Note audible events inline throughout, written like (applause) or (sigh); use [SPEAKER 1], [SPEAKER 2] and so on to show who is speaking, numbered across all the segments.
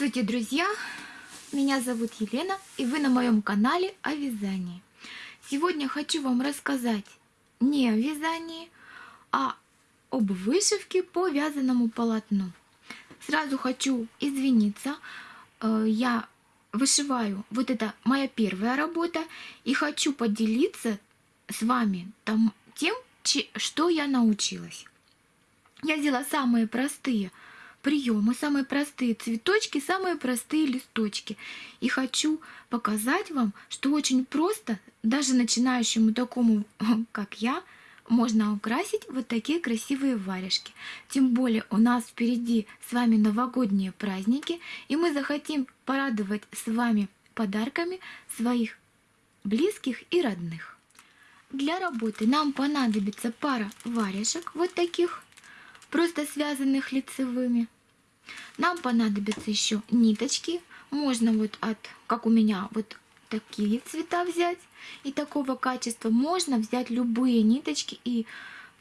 [SPEAKER 1] Здравствуйте, друзья! Меня зовут Елена, и вы на моем канале о вязании. Сегодня хочу вам рассказать не о вязании, а об вышивке по вязаному полотну. Сразу хочу извиниться, э, я вышиваю, вот это моя первая работа, и хочу поделиться с вами там, тем, что я научилась. Я взяла самые простые приемы, самые простые цветочки, самые простые листочки. И хочу показать вам, что очень просто, даже начинающему такому, (laughs) как я, можно украсить вот такие красивые варежки. Тем более у нас впереди с вами новогодние праздники, и мы захотим порадовать с вами подарками своих близких и родных. Для работы нам понадобится пара варежек вот таких просто связанных лицевыми. Нам понадобятся еще ниточки. Можно вот от, как у меня, вот такие цвета взять и такого качества. Можно взять любые ниточки и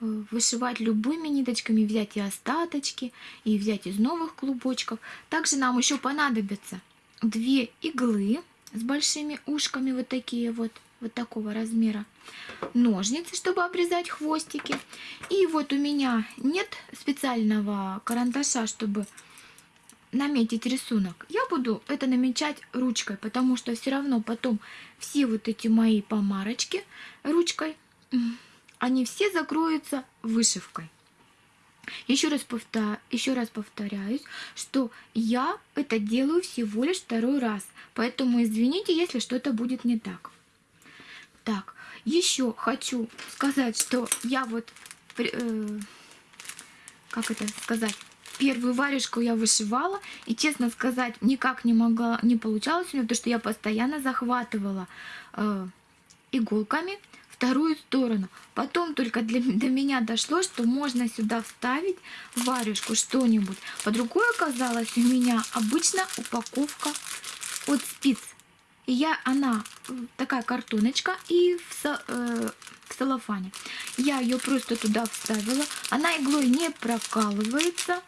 [SPEAKER 1] э, вышивать любыми ниточками, взять и остаточки, и взять из новых клубочков. Также нам еще понадобятся две иглы с большими ушками, вот такие вот вот такого размера ножницы, чтобы обрезать хвостики. И вот у меня нет специального карандаша, чтобы наметить рисунок. Я буду это намечать ручкой, потому что все равно потом все вот эти мои помарочки ручкой, они все закроются вышивкой. Еще раз, повтор... Еще раз повторяюсь, что я это делаю всего лишь второй раз, поэтому извините, если что-то будет не так. Так, еще хочу сказать, что я вот, э, как это сказать, первую варежку я вышивала, и, честно сказать, никак не могла, не получалось у меня, потому что я постоянно захватывала э, иголками вторую сторону. Потом только для, до меня дошло, что можно сюда вставить варежку что-нибудь. Под рукой оказалась у меня обычно упаковка от спиц. И я, она такая картоночка и в, э, в целлофане. Я ее просто туда вставила. Она иглой не прокалывается.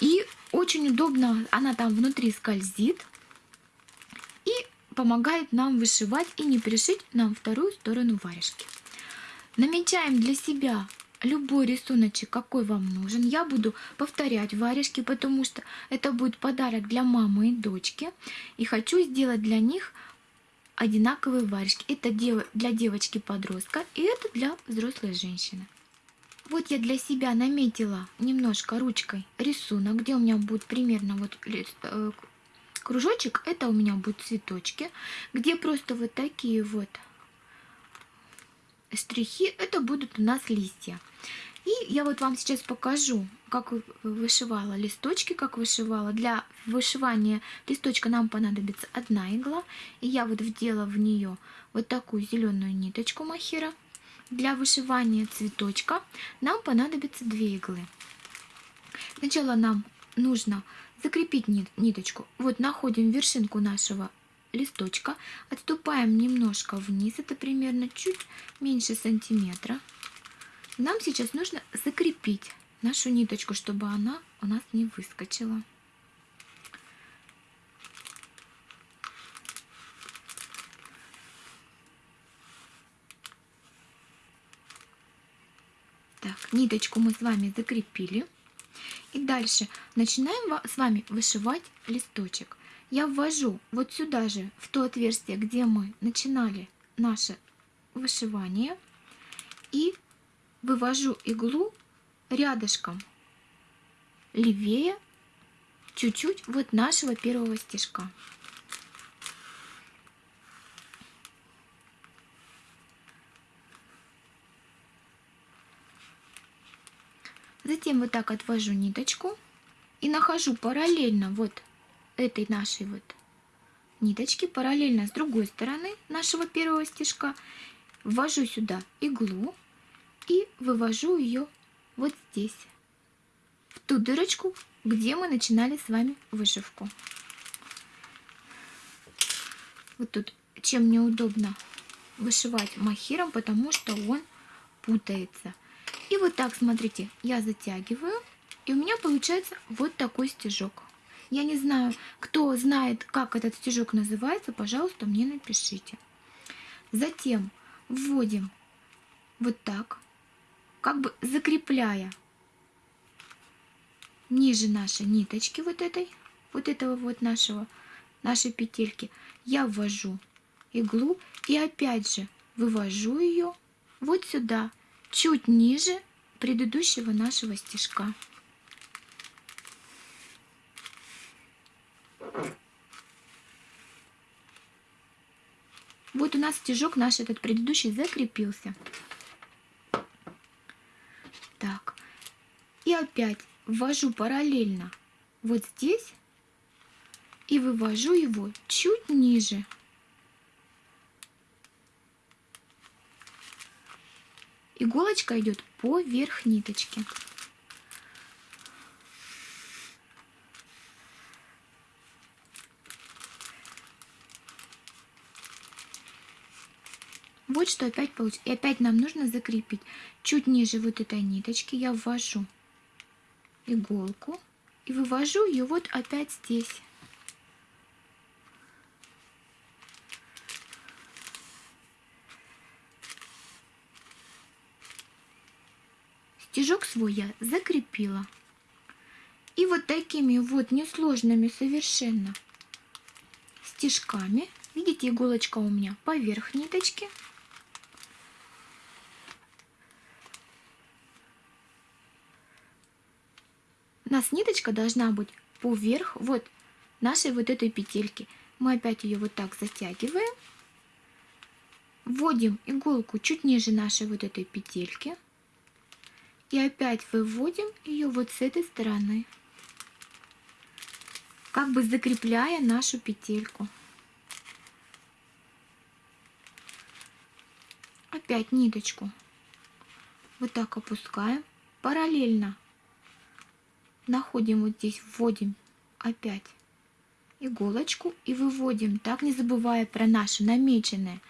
[SPEAKER 1] И очень удобно, она там внутри скользит. И помогает нам вышивать и не пришить нам вторую сторону варежки. Намечаем для себя любой рисуночек, какой вам нужен. Я буду повторять варежки, потому что это будет подарок для мамы и дочки. И хочу сделать для них одинаковые варежки. Это для девочки-подростка и это для взрослой женщины. Вот я для себя наметила немножко ручкой рисунок, где у меня будет примерно вот э, кружочек. Это у меня будут цветочки, где просто вот такие вот штрихи, это будут у нас листья. И я вот вам сейчас покажу, как вышивала листочки, как вышивала. Для вышивания листочка нам понадобится одна игла. И я вот вдела в нее вот такую зеленую ниточку махера. Для вышивания цветочка нам понадобится две иглы. Сначала нам нужно закрепить ниточку. Вот находим вершинку нашего листочка, отступаем немножко вниз, это примерно чуть меньше сантиметра. Нам сейчас нужно закрепить нашу ниточку, чтобы она у нас не выскочила. Так, ниточку мы с вами закрепили. И дальше начинаем с вами вышивать листочек я ввожу вот сюда же, в то отверстие, где мы начинали наше вышивание, и вывожу иглу рядышком левее чуть-чуть вот нашего первого стежка. Затем вот так отвожу ниточку и нахожу параллельно вот этой нашей вот ниточки параллельно с другой стороны нашего первого стежка ввожу сюда иглу и вывожу ее вот здесь, в ту дырочку, где мы начинали с вами вышивку. Вот тут чем неудобно вышивать махиром, потому что он путается. И вот так, смотрите, я затягиваю, и у меня получается вот такой стежок. Я не знаю, кто знает, как этот стежок называется, пожалуйста, мне напишите. Затем вводим вот так, как бы закрепляя ниже нашей ниточки вот этой, вот этого вот нашего, нашей петельки, я ввожу иглу и опять же вывожу ее вот сюда, чуть ниже предыдущего нашего стежка. Вот у нас стежок наш этот предыдущий закрепился. Так. И опять ввожу параллельно вот здесь и вывожу его чуть ниже. Иголочка идет поверх ниточки. Вот что опять получится. И опять нам нужно закрепить. Чуть ниже вот этой ниточки я ввожу иголку и вывожу ее вот опять здесь. Стежок свой я закрепила. И вот такими вот несложными совершенно стежками, видите, иголочка у меня поверх ниточки, у нас ниточка должна быть поверх вот нашей вот этой петельки. Мы опять ее вот так затягиваем. Вводим иголку чуть ниже нашей вот этой петельки. И опять выводим ее вот с этой стороны. Как бы закрепляя нашу петельку. Опять ниточку вот так опускаем. Параллельно находим вот здесь, вводим опять иголочку и выводим, так не забывая про наши намеченные,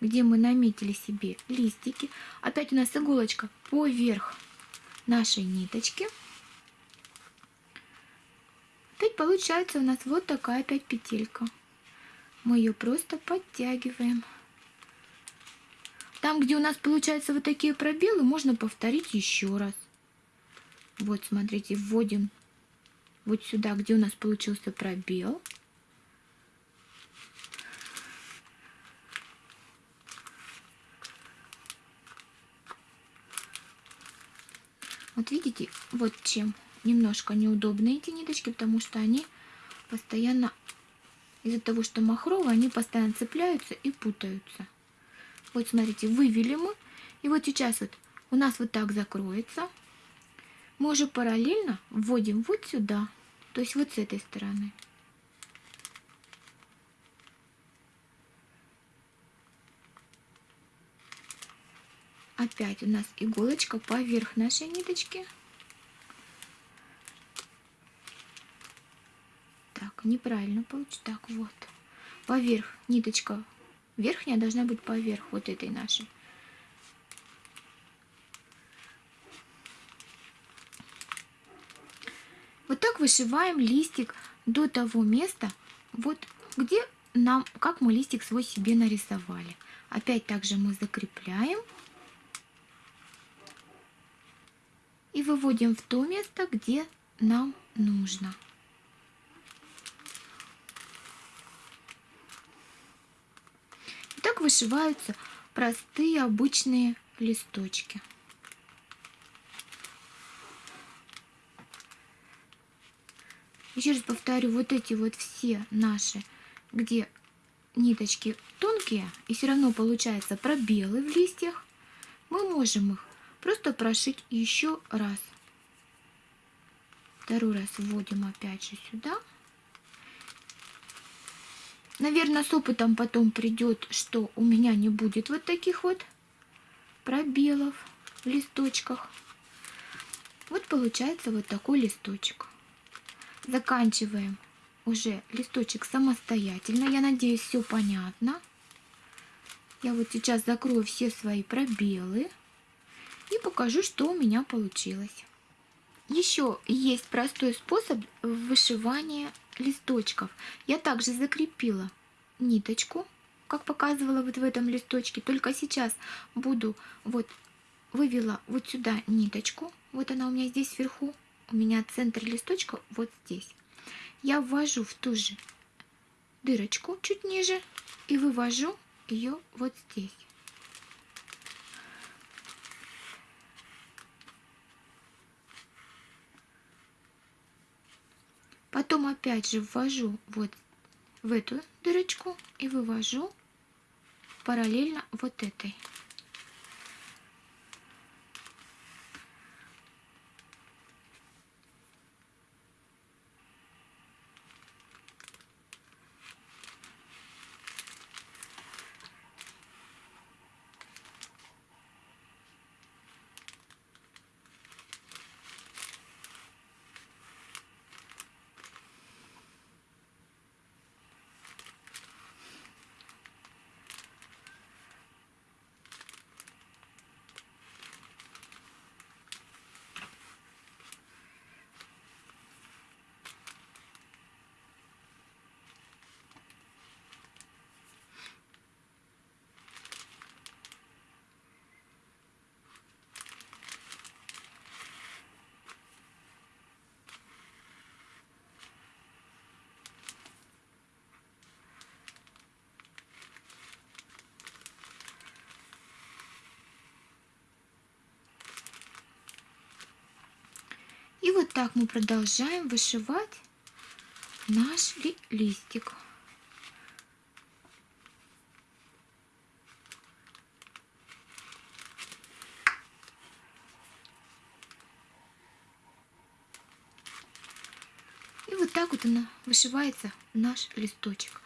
[SPEAKER 1] где мы наметили себе листики. Опять у нас иголочка поверх нашей ниточки. Опять получается у нас вот такая опять петелька. Мы ее просто подтягиваем. Там, где у нас получаются вот такие пробелы, можно повторить еще раз. Вот, смотрите, вводим вот сюда, где у нас получился пробел. Вот видите, вот чем немножко неудобны эти ниточки, потому что они постоянно, из-за того, что махровые, они постоянно цепляются и путаются. Вот смотрите, вывели мы, и вот сейчас вот у нас вот так закроется мы уже параллельно вводим вот сюда, то есть вот с этой стороны. Опять у нас иголочка поверх нашей ниточки. Так, неправильно получится. Так, вот. Поверх ниточка верхняя должна быть поверх вот этой нашей. Вот так вышиваем листик до того места, вот где нам, как мы листик свой себе нарисовали. Опять также мы закрепляем и выводим в то место, где нам нужно. И так вышиваются простые обычные листочки. Еще раз повторю, вот эти вот все наши, где ниточки тонкие, и все равно получается пробелы в листьях, мы можем их просто прошить еще раз. Второй раз вводим опять же сюда. Наверное, с опытом потом придет, что у меня не будет вот таких вот пробелов в листочках. Вот получается вот такой листочек заканчиваем уже листочек самостоятельно. Я надеюсь, все понятно. Я вот сейчас закрою все свои пробелы и покажу, что у меня получилось. Еще есть простой способ вышивания листочков я также закрепила ниточку, как показывала вот в этом листочке. Только сейчас буду вот вывела вот сюда ниточку. Вот она у меня здесь вверху. У меня центр листочка вот здесь. Я ввожу в ту же дырочку чуть ниже и вывожу ее вот здесь. Потом опять же ввожу вот в эту дырочку и вывожу параллельно вот этой. Вот так мы продолжаем вышивать наш ли листик. И вот так вот она вышивается наш листочек.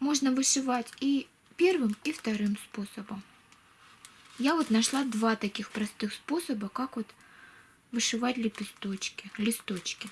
[SPEAKER 1] Можно вышивать и первым, и вторым способом. Я вот нашла два таких простых способа, как вот вышивать лепесточки, листочки.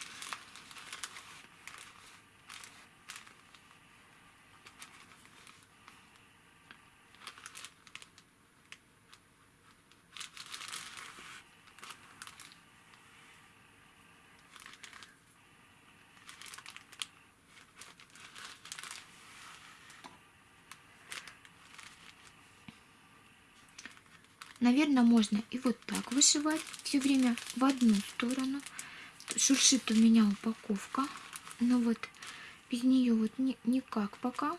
[SPEAKER 1] Наверное, можно и вот так вышивать все время в одну сторону. Шуршит у меня упаковка, но вот без нее вот ни, никак пока.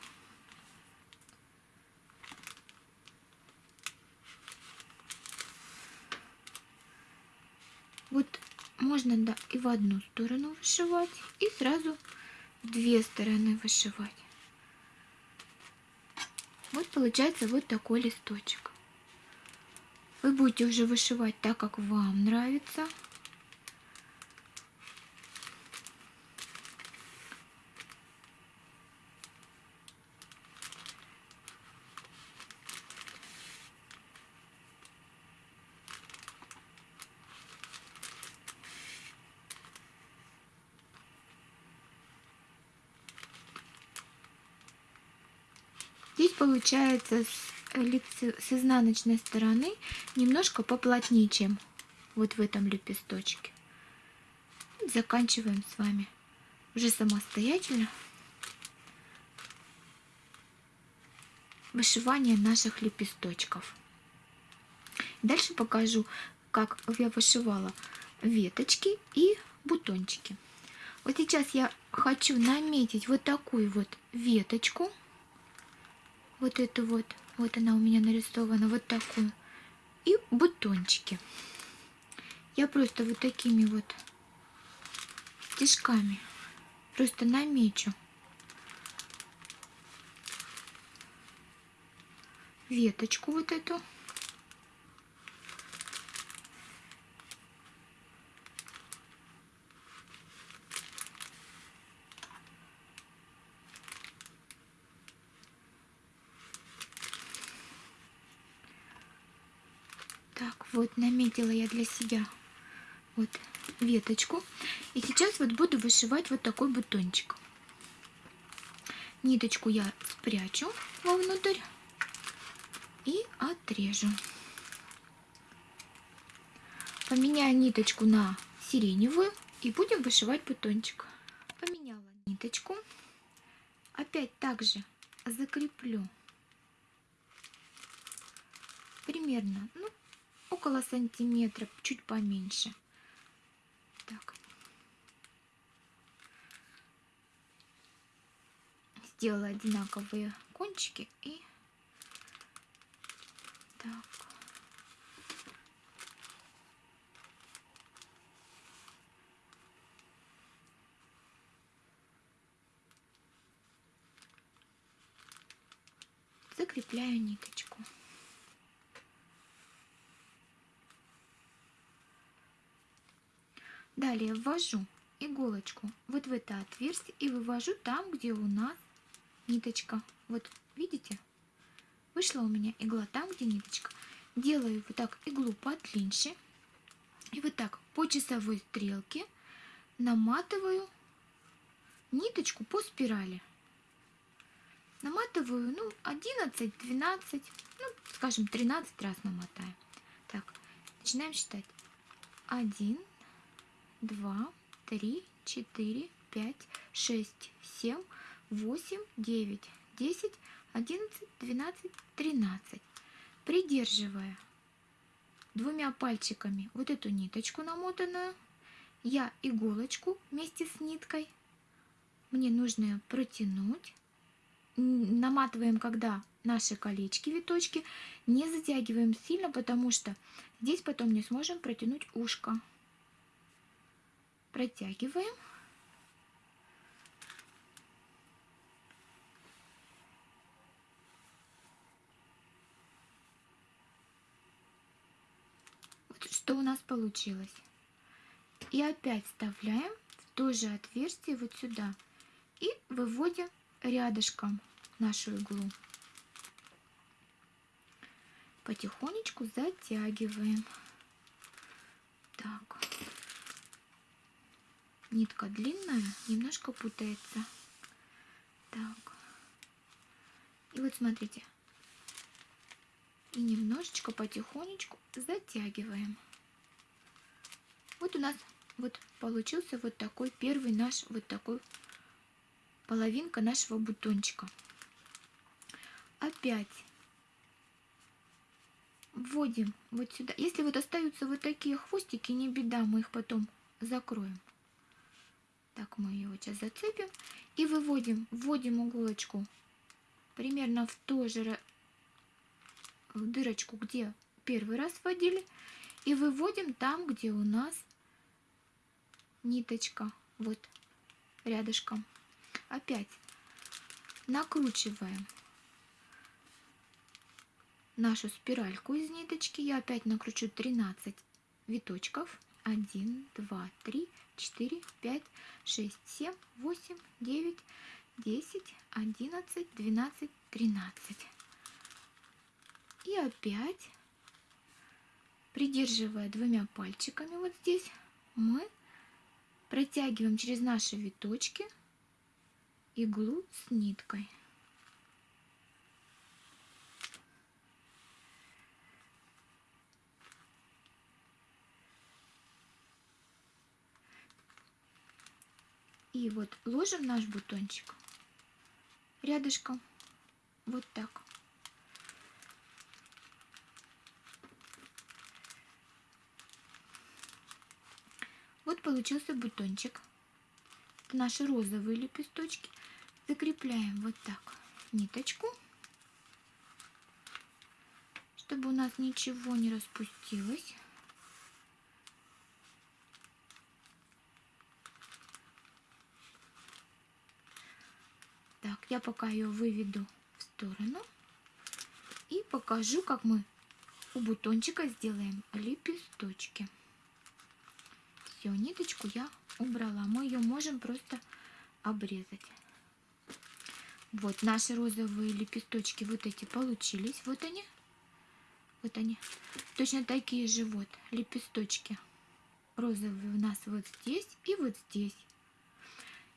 [SPEAKER 1] Вот можно да, и в одну сторону вышивать, и сразу в две стороны вышивать. Вот получается вот такой листочек. Вы будете уже вышивать так, как вам нравится. Здесь получается с изнаночной стороны немножко поплотнее, чем вот в этом лепесточке. Заканчиваем с вами уже самостоятельно вышивание наших лепесточков. Дальше покажу, как я вышивала веточки и бутончики. Вот сейчас я хочу наметить вот такую вот веточку, вот эту вот вот она у меня нарисована, вот такую. И бутончики. Я просто вот такими вот стежками просто намечу веточку вот эту. Вот наметила я для себя вот веточку. И сейчас вот буду вышивать вот такой бутончик. Ниточку я спрячу вовнутрь и отрежу. Поменяю ниточку на сиреневую И будем вышивать бутончик. Поменяла ниточку. Опять также закреплю примерно ну, около сантиметра, чуть поменьше. Так. Сделала одинаковые кончики и так. закрепляю ниточку. Далее ввожу иголочку вот в это отверстие и вывожу там, где у нас ниточка. Вот видите? Вышла у меня игла там, где ниточка. Делаю вот так иглу подлиннее. И вот так по часовой стрелке наматываю ниточку по спирали. Наматываю, ну, 11, 12, ну, скажем, 13 раз намотаем. Так, начинаем считать. 1, 2, 3, 4, 5, 6, 7, 8, 9, 10, 11, 12, 13. Придерживая двумя пальчиками вот эту ниточку намотанную, я иголочку вместе с ниткой, мне нужно протянуть, наматываем, когда наши колечки, виточки, не затягиваем сильно, потому что здесь потом не сможем протянуть ушко. Протягиваем. Вот что у нас получилось. И опять вставляем в то же отверстие вот сюда и выводим рядышком нашу иглу. Потихонечку затягиваем. Так. Нитка длинная, немножко путается. Так. И вот смотрите. И немножечко потихонечку затягиваем. Вот у нас вот получился вот такой первый наш вот такой половинка нашего бутончика. Опять вводим вот сюда. Если вот остаются вот такие хвостики, не беда, мы их потом закроем. Так, мы его сейчас зацепим и выводим, вводим иголочку примерно в ту же в дырочку, где первый раз вводили, и выводим там, где у нас ниточка, вот рядышком опять накручиваем нашу спиральку из ниточки. Я опять накручу 13 виточков. 1, 2, 3, 4, 5, 6, 7, 8, 9, 10, 11, 12, 13. И опять, придерживая двумя пальчиками вот здесь, мы протягиваем через наши виточки иглу с ниткой. И вот ложим наш бутончик рядышком, вот так. Вот получился бутончик. Наши розовые лепесточки закрепляем вот так ниточку, чтобы у нас ничего не распустилось. Так, я пока ее выведу в сторону и покажу, как мы у бутончика сделаем лепесточки. Все, ниточку я убрала. Мы ее можем просто обрезать. Вот наши розовые лепесточки вот эти получились. Вот они. Вот они. Точно такие же вот лепесточки розовые у нас вот здесь и вот здесь.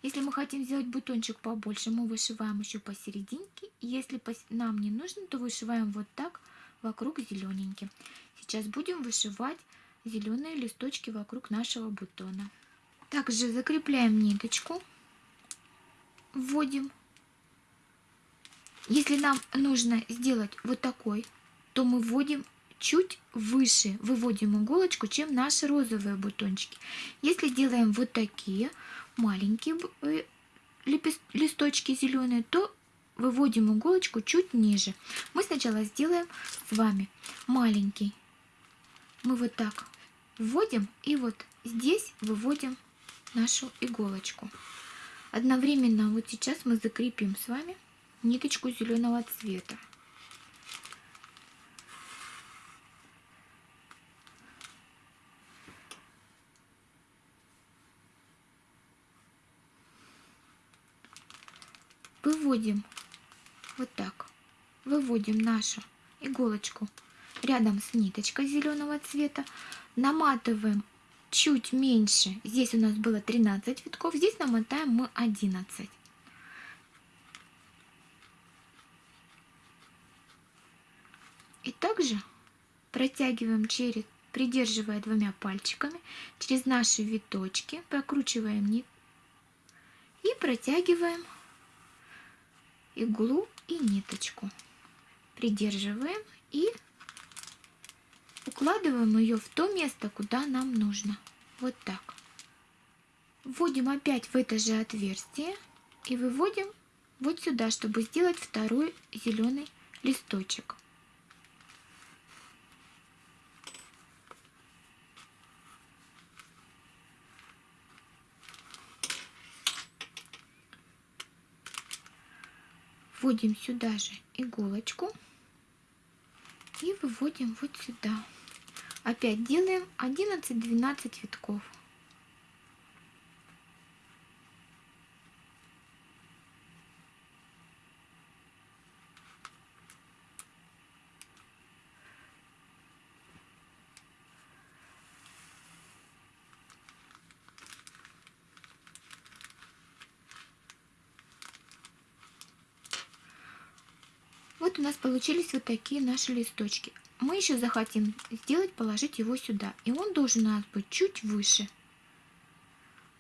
[SPEAKER 1] Если мы хотим сделать бутончик побольше, мы вышиваем еще посерединке. Если нам не нужно, то вышиваем вот так вокруг зелененьким. Сейчас будем вышивать зеленые листочки вокруг нашего бутона. Также закрепляем ниточку, вводим. Если нам нужно сделать вот такой, то мы вводим чуть выше, выводим иголочку, чем наши розовые бутончики. Если делаем вот такие маленькие э, листочки зеленые, то выводим иголочку чуть ниже. Мы сначала сделаем с вами маленький. Мы вот так вводим и вот здесь выводим нашу иголочку. Одновременно вот сейчас мы закрепим с вами ниточку зеленого цвета. Выводим вот так, выводим нашу иголочку рядом с ниточкой зеленого цвета, наматываем чуть меньше. Здесь у нас было 13 витков, здесь намотаем мы 11. И также протягиваем через, придерживая двумя пальчиками, через наши виточки, прокручиваем нить и протягиваем иглу и ниточку. Придерживаем и укладываем ее в то место, куда нам нужно. Вот так. Вводим опять в это же отверстие и выводим вот сюда, чтобы сделать второй зеленый листочек. Вводим сюда же иголочку и выводим вот сюда. Опять делаем 11-12 витков. Вот у нас получились вот такие наши листочки мы еще захотим сделать, положить его сюда. И он должен у нас быть чуть выше.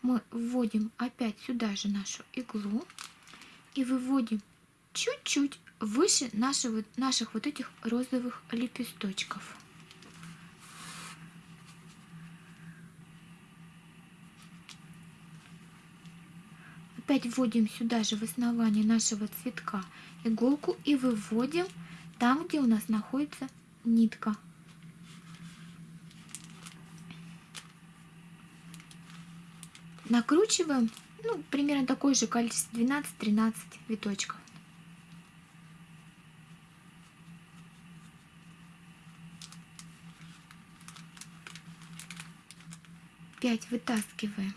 [SPEAKER 1] Мы вводим опять сюда же нашу иглу и выводим чуть-чуть выше нашего, наших вот этих розовых лепесточков. Опять вводим сюда же в основание нашего цветка иголку и выводим там, где у нас находится нитка. Накручиваем, ну, примерно такое же количество, 12-13 виточков. Пять вытаскиваем.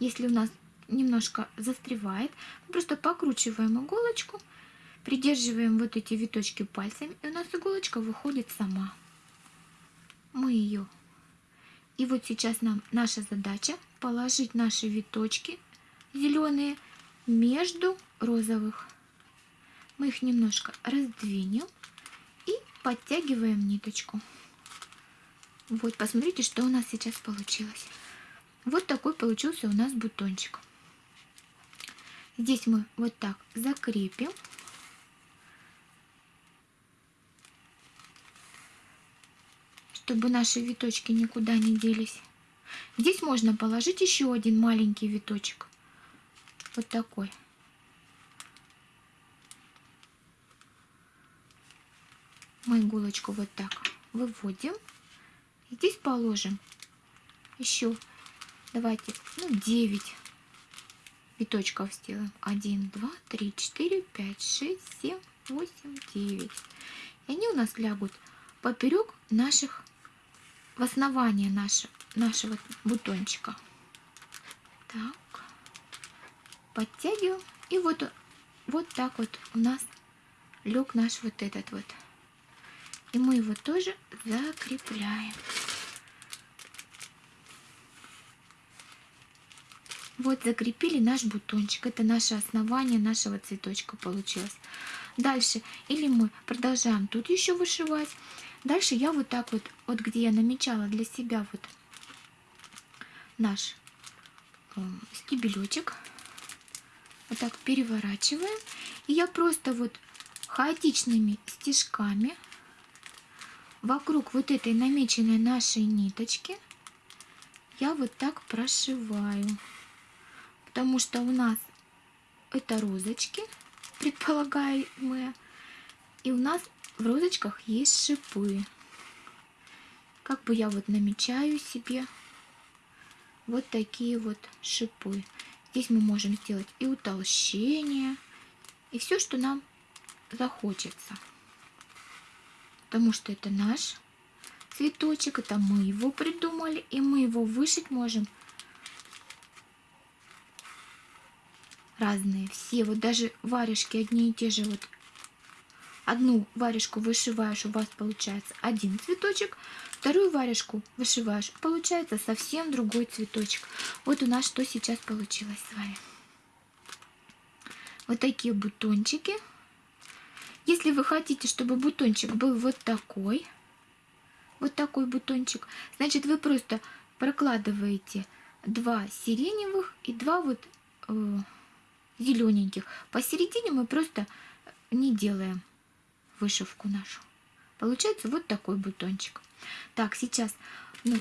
[SPEAKER 1] Если у нас немножко застревает, просто покручиваем иголочку Придерживаем вот эти виточки пальцами, и у нас иголочка выходит сама. Мы ее. И вот сейчас нам наша задача положить наши виточки зеленые между розовых. Мы их немножко раздвинем и подтягиваем ниточку. Вот, посмотрите, что у нас сейчас получилось. Вот такой получился у нас бутончик. Здесь мы вот так закрепим. чтобы наши виточки никуда не делись. Здесь можно положить еще один маленький виточек. Вот такой. Мы иголочку вот так выводим. И здесь положим еще, давайте, ну, 9 виточков сделаем. 1, 2, 3, 4, 5, 6, 7, 8, 9. И они у нас лягут поперек наших в основание наше, нашего бутончика. Так, подтягиваем. И вот, вот так вот у нас лег наш вот этот вот. И мы его тоже закрепляем. Вот закрепили наш бутончик. Это наше основание нашего цветочка получилось. Дальше или мы продолжаем тут еще вышивать, Дальше я вот так вот, вот где я намечала для себя вот наш стебелечек. Вот так переворачиваем. И я просто вот хаотичными стежками вокруг вот этой намеченной нашей ниточки я вот так прошиваю. Потому что у нас это розочки предполагаемые. И у нас в розочках есть шипы. Как бы я вот намечаю себе вот такие вот шипы. Здесь мы можем сделать и утолщение, и все, что нам захочется. Потому что это наш цветочек, это мы его придумали, и мы его вышить можем разные все. Вот даже варежки одни и те же. Вот одну варежку вышиваешь, у вас получается один цветочек, вторую варежку вышиваешь, получается совсем другой цветочек. Вот у нас что сейчас получилось с вами. Вот такие бутончики. Если вы хотите, чтобы бутончик был вот такой, вот такой бутончик, значит вы просто прокладываете два сиреневых и два вот э, зелененьких. Посередине мы просто не делаем вышивку нашу. Получается вот такой бутончик. Так, сейчас ну,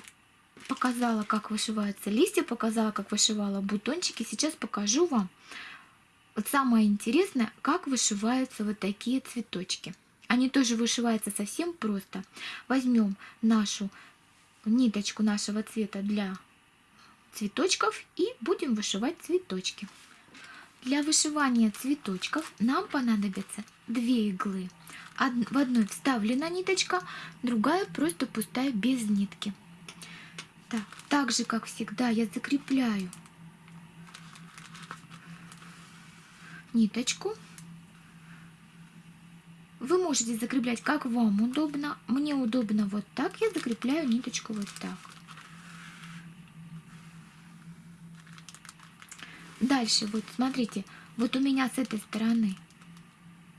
[SPEAKER 1] показала, как вышиваются листья, показала, как вышивала бутончики. Сейчас покажу вам вот самое интересное, как вышиваются вот такие цветочки. Они тоже вышиваются совсем просто. Возьмем нашу ниточку нашего цвета для цветочков и будем вышивать цветочки. Для вышивания цветочков нам понадобятся две иглы. В одной вставлена ниточка, другая просто пустая без нитки. Так, так же, как всегда, я закрепляю ниточку. Вы можете закреплять, как вам удобно. Мне удобно вот так. Я закрепляю ниточку вот так. Дальше, вот смотрите, вот у меня с этой стороны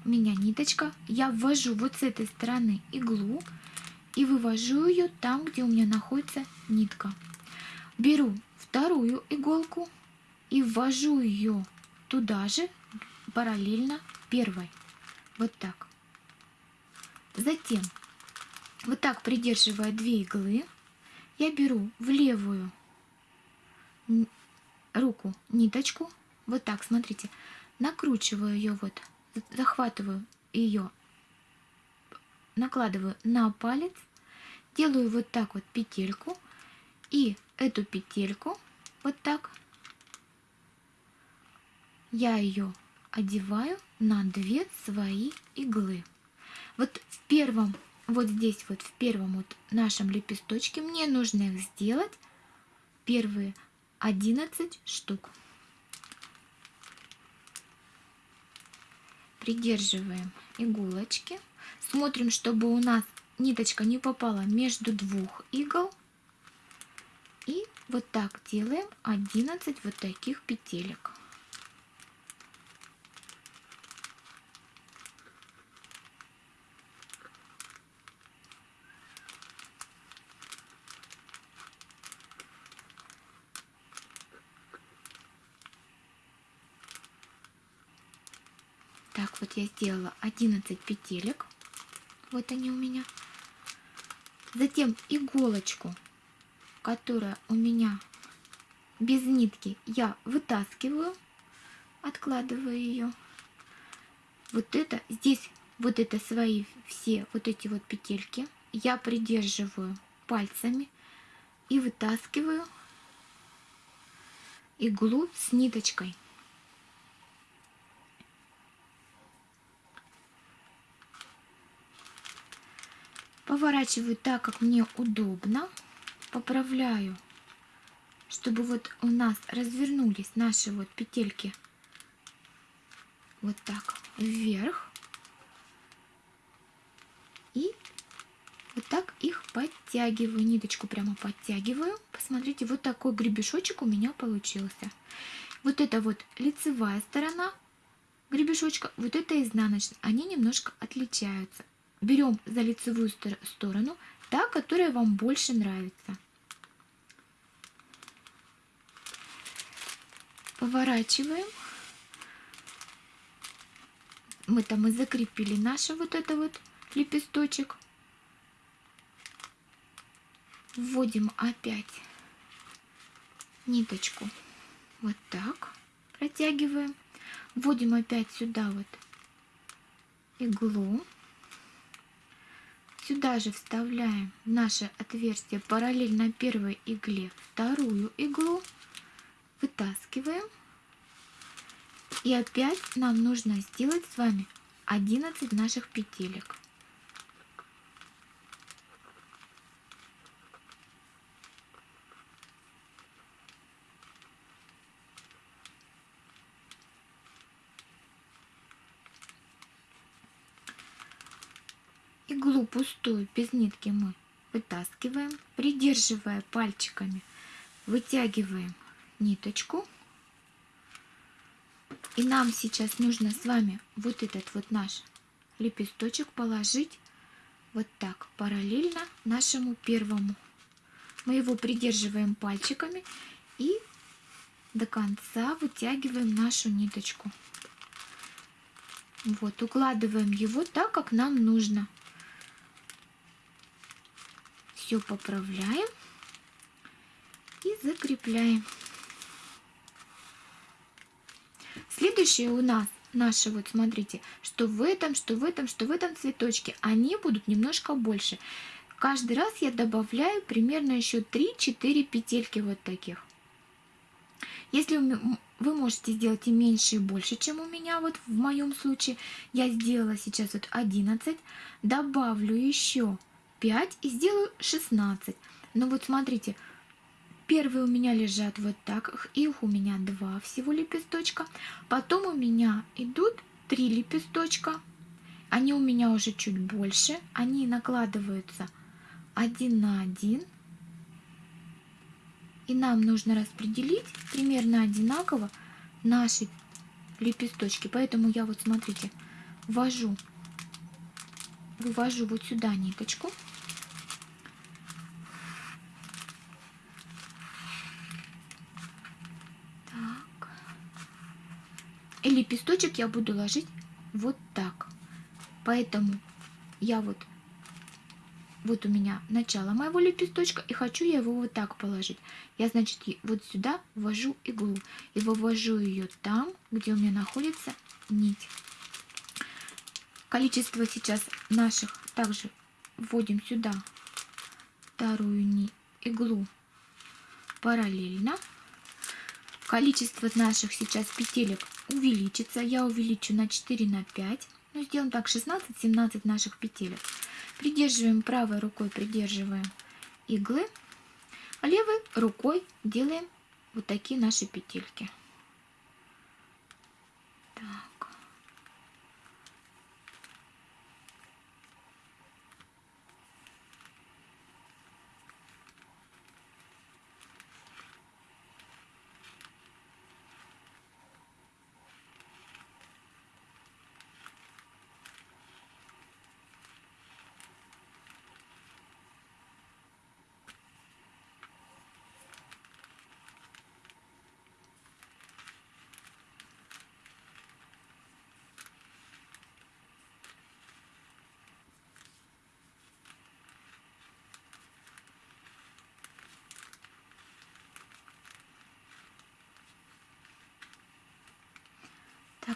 [SPEAKER 1] у меня ниточка, я ввожу вот с этой стороны иглу и вывожу ее там, где у меня находится нитка. Беру вторую иголку и ввожу ее туда же, параллельно первой. Вот так. Затем, вот так придерживая две иглы, я беру в левую руку ниточку, вот так, смотрите, накручиваю ее вот, захватываю ее, накладываю на палец, делаю вот так вот петельку, и эту петельку вот так. Я ее одеваю на две свои иглы. Вот в первом, вот здесь вот в первом вот нашем лепесточке мне нужно их сделать. Первые 11 штук. Придерживаем иголочки. Смотрим, чтобы у нас ниточка не попала между двух игл. И вот так делаем 11 вот таких петелек. Так, вот я сделала 11 петелек. Вот они у меня. Затем иголочку, которая у меня без нитки, я вытаскиваю, откладываю ее. Вот это, здесь вот это свои все вот эти вот петельки я придерживаю пальцами и вытаскиваю иглу с ниточкой. Поворачиваю так, как мне удобно. Поправляю, чтобы вот у нас развернулись наши вот петельки вот так вверх. И вот так их подтягиваю, ниточку прямо подтягиваю. Посмотрите, вот такой гребешочек у меня получился. Вот это вот лицевая сторона гребешочка, вот это изнаночная. Они немножко отличаются берем за лицевую сторону та, которая вам больше нравится. Поворачиваем. Мы там и закрепили наш вот это вот лепесточек. Вводим опять ниточку вот так, протягиваем. Вводим опять сюда вот иглу. Сюда же вставляем наше отверстие параллельно первой игле вторую иглу, вытаскиваем. И опять нам нужно сделать с вами 11 наших петелек. Иглу пустую без нитки мы вытаскиваем, придерживая пальчиками, вытягиваем ниточку. И нам сейчас нужно с вами вот этот вот наш лепесточек положить вот так, параллельно нашему первому. Мы его придерживаем пальчиками и до конца вытягиваем нашу ниточку. Вот, укладываем его так, как нам нужно все поправляем и закрепляем. Следующее у нас наши, вот смотрите, что в этом, что в этом, что в этом цветочке, они будут немножко больше. Каждый раз я добавляю примерно еще 3-4 петельки вот таких. Если вы можете сделать и меньше, и больше, чем у меня, вот в моем случае, я сделала сейчас вот 11, добавлю еще 5 и сделаю 16. Но вот смотрите, первые у меня лежат вот так, их у меня два всего лепесточка. Потом у меня идут три лепесточка. Они у меня уже чуть больше, они накладываются один на один. И нам нужно распределить примерно одинаково наши лепесточки. Поэтому я вот, смотрите, ввожу, вывожу вот сюда ниточку. И лепесточек я буду ложить вот так. Поэтому я вот, вот у меня начало моего лепесточка, и хочу я его вот так положить. Я, значит, вот сюда ввожу иглу и вывожу ее там, где у меня находится нить. Количество сейчас наших также вводим сюда вторую нить, иглу параллельно. Количество наших сейчас петелек увеличится. Я увеличу на 4 на 5. Ну, сделаем так, 16-17 наших петелек. Придерживаем правой рукой, придерживаем иглы. А левой рукой делаем вот такие наши петельки. Так.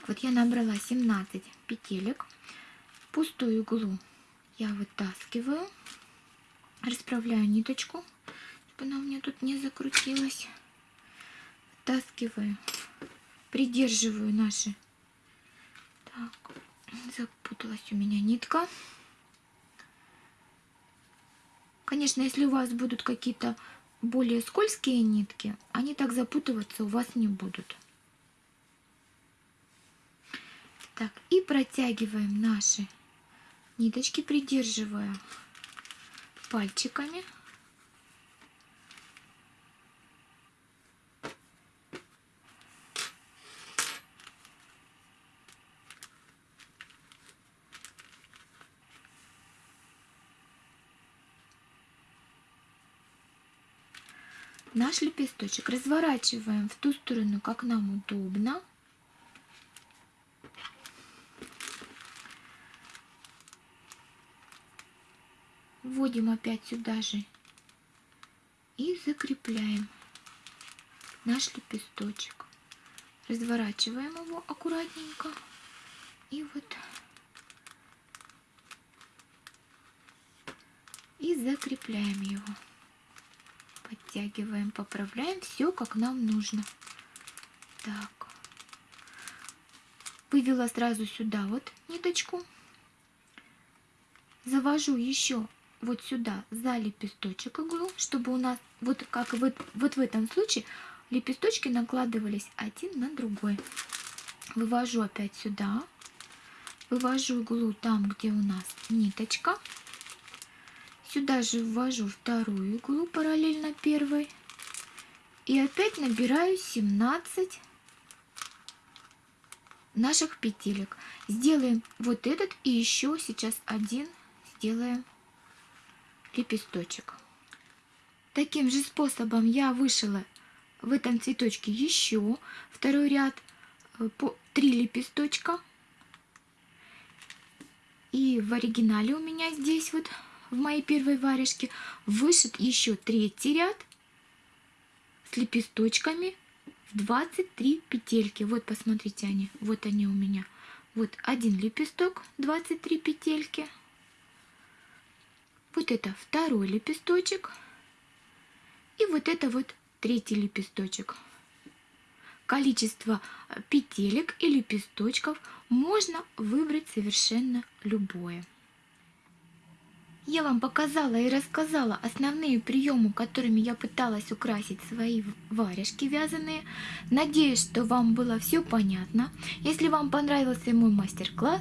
[SPEAKER 1] Так, вот я набрала 17 петелек. Пустую иглу я вытаскиваю, расправляю ниточку, чтобы она у меня тут не закрутилась. Вытаскиваю, придерживаю наши. Так, запуталась у меня нитка. Конечно, если у вас будут какие-то более скользкие нитки, они так запутываться у вас не будут. Так, и протягиваем наши ниточки, придерживая пальчиками. наш лепесточек разворачиваем в ту сторону, как нам удобно. Вводим опять сюда же и закрепляем наш лепесточек. Разворачиваем его аккуратненько и вот и закрепляем его. Подтягиваем, поправляем все как нам нужно. Так. Вывела сразу сюда вот ниточку. Завожу еще вот сюда за лепесточек иглу, чтобы у нас вот как вот, вот в этом случае лепесточки накладывались один на другой. Вывожу опять сюда, вывожу иглу там, где у нас ниточка. Сюда же ввожу вторую иглу параллельно первой. И опять набираю 17 наших петелек. Сделаем вот этот и еще сейчас один сделаем лепесточек. Таким же способом я вышила в этом цветочке еще второй ряд э, по 3 лепесточка. И в оригинале у меня здесь вот в моей первой варежке вышит еще третий ряд с лепесточками в 23 петельки. Вот посмотрите они, вот они у меня. Вот один лепесток, 23 петельки. Вот это второй лепесточек. И вот это вот третий лепесточек. Количество петелек и лепесточков можно выбрать совершенно любое. Я вам показала и рассказала основные приемы, которыми я пыталась украсить свои варежки вязаные. Надеюсь, что вам было все понятно. Если вам понравился мой мастер-класс,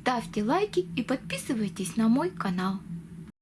[SPEAKER 1] ставьте лайки и подписывайтесь на мой канал.